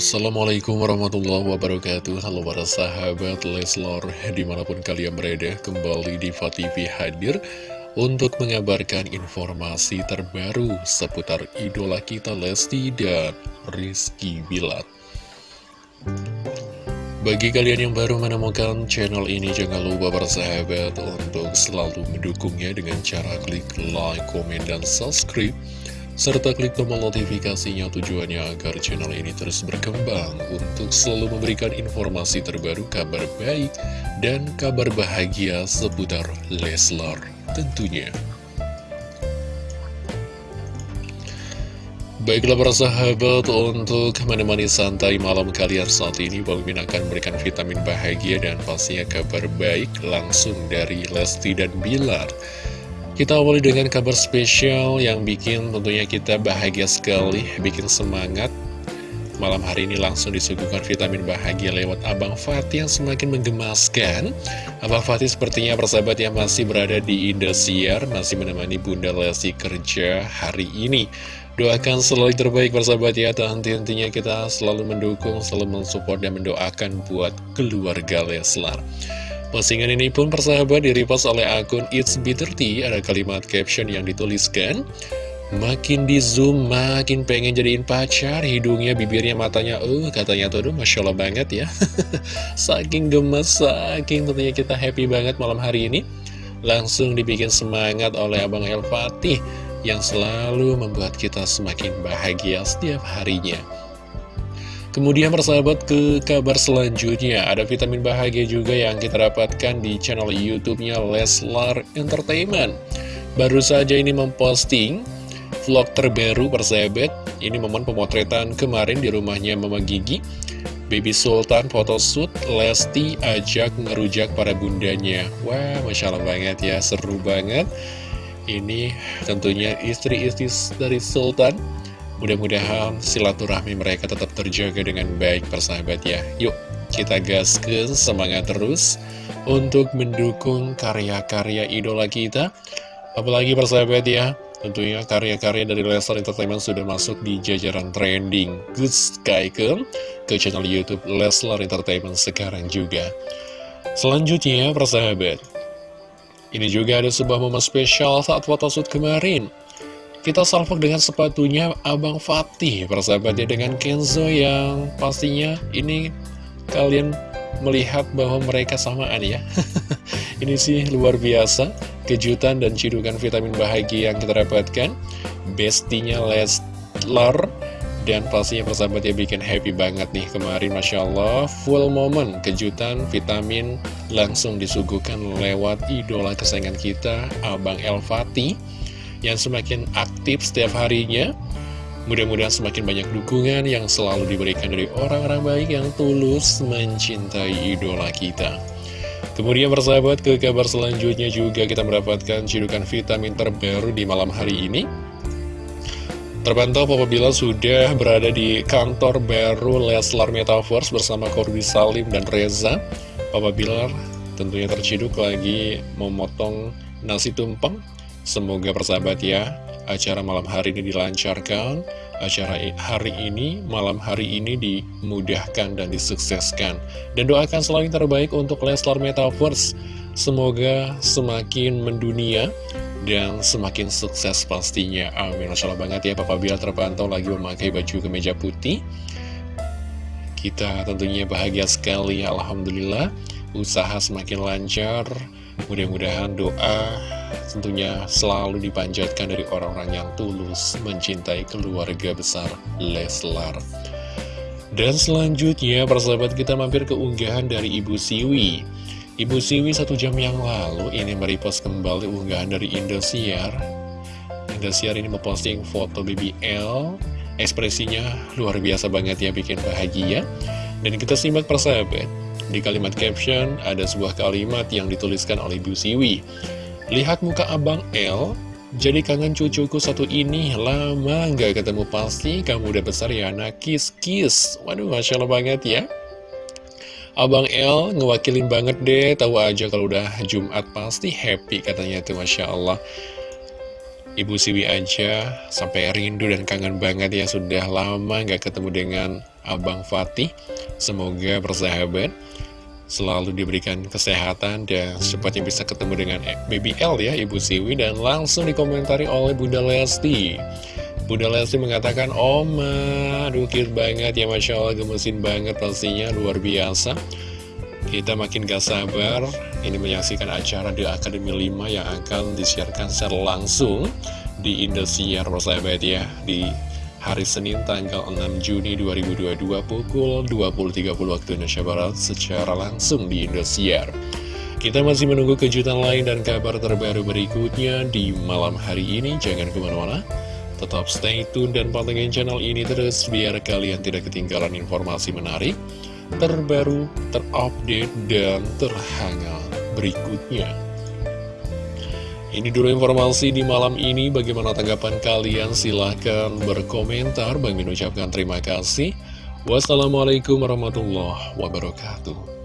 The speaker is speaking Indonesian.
Assalamualaikum warahmatullahi wabarakatuh. Halo para sahabat Leslor Di mana pun kalian berada Kembali di TV hadir Untuk mengabarkan informasi terbaru Seputar idola kita Lesti dan Rizky Bilat Bagi kalian yang baru menemukan channel ini Jangan lupa para sahabat Untuk selalu mendukungnya Dengan cara klik like, komen, dan subscribe serta klik tombol notifikasinya tujuannya agar channel ini terus berkembang untuk selalu memberikan informasi terbaru, kabar baik, dan kabar bahagia seputar Leslar tentunya. Baiklah para sahabat, untuk menemani santai malam kalian saat ini, Bang Min akan memberikan vitamin bahagia dan pastinya kabar baik langsung dari Lesti dan Bilar. Kita awali dengan kabar spesial yang bikin tentunya kita bahagia sekali, bikin semangat. Malam hari ini langsung disuguhkan vitamin bahagia lewat Abang Fatih yang semakin menggemaskan. Abang Fatih sepertinya persahabat yang masih berada di Indosiar, masih menemani Bunda Lesti kerja hari ini. Doakan selalu terbaik persahabat ya, henti-hentinya kita selalu mendukung, selalu mensupport dan mendoakan buat keluarga Leslar. Postingan ini pun persahabat direpost oleh akun It's Bitter Tea. Ada kalimat caption yang dituliskan Makin di zoom, makin pengen jadiin pacar Hidungnya, bibirnya, matanya. Uh, katanya tuh, aduh, Masya Allah banget ya. Saking gemes, saking tentunya kita happy banget malam hari ini. Langsung dibikin semangat oleh Abang El Fatih Yang selalu membuat kita semakin bahagia setiap harinya Kemudian persahabat ke kabar selanjutnya. Ada vitamin bahagia juga yang kita dapatkan di channel youtube-nya Leslar Entertainment. Baru saja ini memposting vlog terbaru persahabat. Ini momen pemotretan kemarin di rumahnya Mama Gigi. Baby Sultan photoshoot Lesti ajak ngerujak para bundanya. Wah Masya Allah banget ya seru banget. Ini tentunya istri-istri dari Sultan Mudah-mudahan silaturahmi mereka tetap terjaga dengan baik persahabat ya. Yuk kita gaskan semangat terus untuk mendukung karya-karya idola kita. Apalagi persahabat ya Tentunya karya-karya dari Leslar Entertainment sudah masuk di jajaran trending Good Sky ke, channel Youtube Leslar Entertainment sekarang juga. Selanjutnya persahabat Ini juga ada sebuah momen spesial saat photoshoot kemarin kita salvok dengan sepatunya Abang Fatih, persahabatnya dengan Kenzo yang pastinya ini kalian melihat bahwa mereka samaan ya. ini sih luar biasa, kejutan dan cidukan vitamin bahagia yang kita dapatkan. Bestinya Leslar dan pastinya persahabatnya bikin happy banget nih kemarin Masya Allah Full moment kejutan vitamin langsung disuguhkan lewat idola kesayangan kita Abang El Fatih yang semakin aktif setiap harinya. Mudah-mudahan semakin banyak dukungan yang selalu diberikan dari orang-orang baik yang tulus mencintai idola kita. Kemudian bersahabat ke kabar selanjutnya juga kita mendapatkan cidukan vitamin terbaru di malam hari ini. Terpantau Papa Bila sudah berada di kantor baru Leslar Metaverse bersama Corby Salim dan Reza. Papa Bilar tentunya terciduk lagi memotong nasi tumpeng Semoga persahabat ya, acara malam hari ini dilancarkan, acara hari ini, malam hari ini dimudahkan dan disukseskan. Dan doakan selalu yang terbaik untuk Leslar Metaverse. Semoga semakin mendunia dan semakin sukses pastinya. Amin. Masya Allah banget ya, Papa Biar terpantau lagi memakai baju kemeja putih. Kita tentunya bahagia sekali, Alhamdulillah. Usaha semakin lancar, mudah-mudahan doa tentunya selalu dipanjatkan dari orang-orang yang tulus mencintai keluarga besar Leslar. Dan selanjutnya, persahabat kita mampir ke unggahan dari Ibu Siwi. Ibu Siwi satu jam yang lalu ini merepost kembali unggahan dari Indosiar. Indosiar ini memposting foto BBL, ekspresinya luar biasa banget ya, bikin bahagia. Dan kita simak persahabat, di kalimat caption ada sebuah kalimat yang dituliskan oleh Ibu Siwi. Lihat muka Abang L, jadi kangen cucuku satu ini, lama nggak ketemu pasti, kamu udah besar ya anak, kiss-kiss. Waduh, Masya Allah banget ya. Abang L ngewakilin banget deh, tahu aja kalau udah Jumat pasti happy katanya tuh Masya Allah. Ibu Siwi aja sampai rindu dan kangen banget ya sudah lama nggak ketemu dengan Abang Fatih. Semoga bersahabat, selalu diberikan kesehatan dan secepatnya bisa ketemu dengan Baby L ya Ibu Siwi. Dan langsung dikomentari oleh Bunda Lesti. Bunda Lesti mengatakan, Oma, aduh banget ya Masya Allah, gemesin banget pastinya, luar biasa. Kita makin gak sabar ini menyaksikan acara The Academy 5 yang akan disiarkan secara langsung di Indosiar persahabat ya di hari Senin tanggal 6 Juni 2022 pukul 20.30 waktu Indonesia Barat secara langsung di Indosiar. Kita masih menunggu kejutan lain dan kabar terbaru berikutnya di malam hari ini. Jangan ke mana-mana, tetap stay tune dan pantengin channel ini terus biar kalian tidak ketinggalan informasi menarik terbaru, terupdate, dan terhangat berikutnya. Ini dulu informasi di malam ini, bagaimana tanggapan kalian? Silahkan berkomentar, Bang Min ucapkan terima kasih. Wassalamualaikum warahmatullahi wabarakatuh.